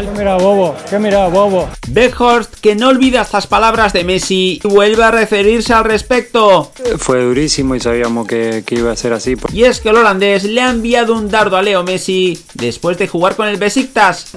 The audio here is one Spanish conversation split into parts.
¿Qué mira bobo? ¿Qué mira bobo? Beckhorst, que no olvida estas palabras de Messi, vuelve a referirse al respecto. Fue durísimo y sabíamos que, que, iba a ser así. Y es que el holandés le ha enviado un dardo a Leo Messi después de jugar con el Besiktas.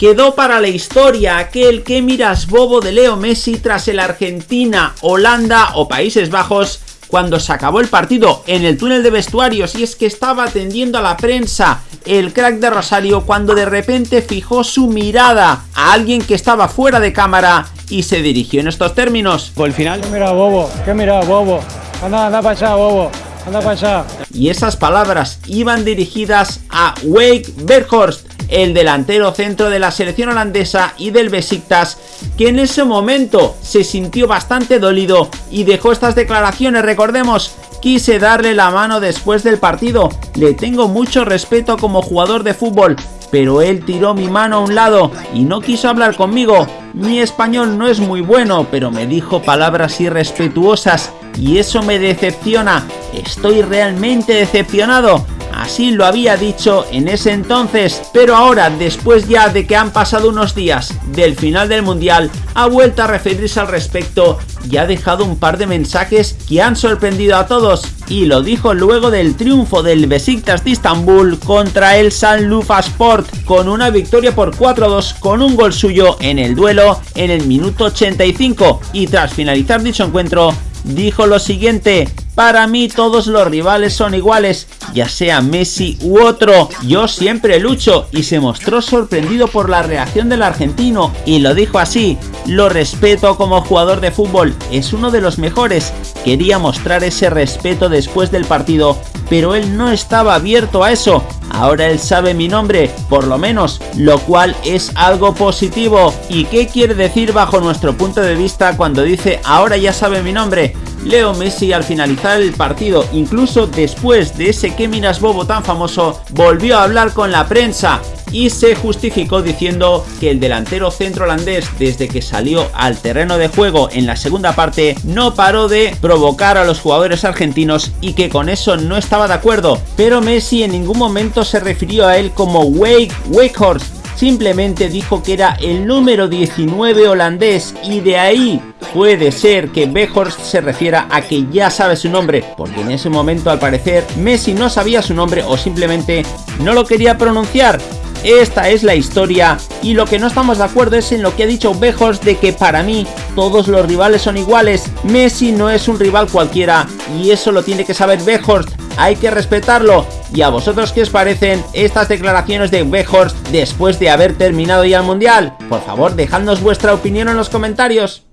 Quedó para la historia aquel que miras bobo de Leo Messi tras el Argentina, Holanda o Países Bajos cuando se acabó el partido en el túnel de vestuarios y es que estaba atendiendo a la prensa el crack de Rosario cuando de repente fijó su mirada a alguien que estaba fuera de cámara y se dirigió en estos términos. Por el final, ¿qué mira bobo? ¿Qué mira bobo? Anda, anda para allá, bobo. Anda para allá. Y esas palabras iban dirigidas a Wake Berghorst, el delantero centro de la selección holandesa y del Besiktas, que en ese momento se sintió bastante dolido y dejó estas declaraciones, recordemos, quise darle la mano después del partido, le tengo mucho respeto como jugador de fútbol, pero él tiró mi mano a un lado y no quiso hablar conmigo. Mi español no es muy bueno, pero me dijo palabras irrespetuosas y eso me decepciona. Estoy realmente decepcionado. Así lo había dicho en ese entonces, pero ahora, después ya de que han pasado unos días del final del Mundial, ha vuelto a referirse al respecto y ha dejado un par de mensajes que han sorprendido a todos y lo dijo luego del triunfo del Besiktas de Istambul contra el San Sport con una victoria por 4-2 con un gol suyo en el duelo en el minuto 85 y tras finalizar dicho encuentro dijo lo siguiente para mí todos los rivales son iguales, ya sea Messi u otro. Yo siempre lucho y se mostró sorprendido por la reacción del argentino y lo dijo así, lo respeto como jugador de fútbol, es uno de los mejores. Quería mostrar ese respeto después del partido, pero él no estaba abierto a eso. Ahora él sabe mi nombre, por lo menos, lo cual es algo positivo. ¿Y qué quiere decir bajo nuestro punto de vista cuando dice ahora ya sabe mi nombre? Leo Messi al finalizar el partido, incluso después de ese que miras bobo tan famoso, volvió a hablar con la prensa y se justificó diciendo que el delantero centro holandés desde que salió al terreno de juego en la segunda parte no paró de provocar a los jugadores argentinos y que con eso no estaba de acuerdo, pero Messi en ningún momento se refirió a él como Wake Wakehorst simplemente dijo que era el número 19 holandés y de ahí puede ser que Behorst se refiera a que ya sabe su nombre, porque en ese momento al parecer Messi no sabía su nombre o simplemente no lo quería pronunciar. Esta es la historia y lo que no estamos de acuerdo es en lo que ha dicho Behorst de que para mí todos los rivales son iguales. Messi no es un rival cualquiera y eso lo tiene que saber Behorst hay que respetarlo. ¿Y a vosotros qué os parecen estas declaraciones de Behorst después de haber terminado ya el Mundial? Por favor, dejadnos vuestra opinión en los comentarios.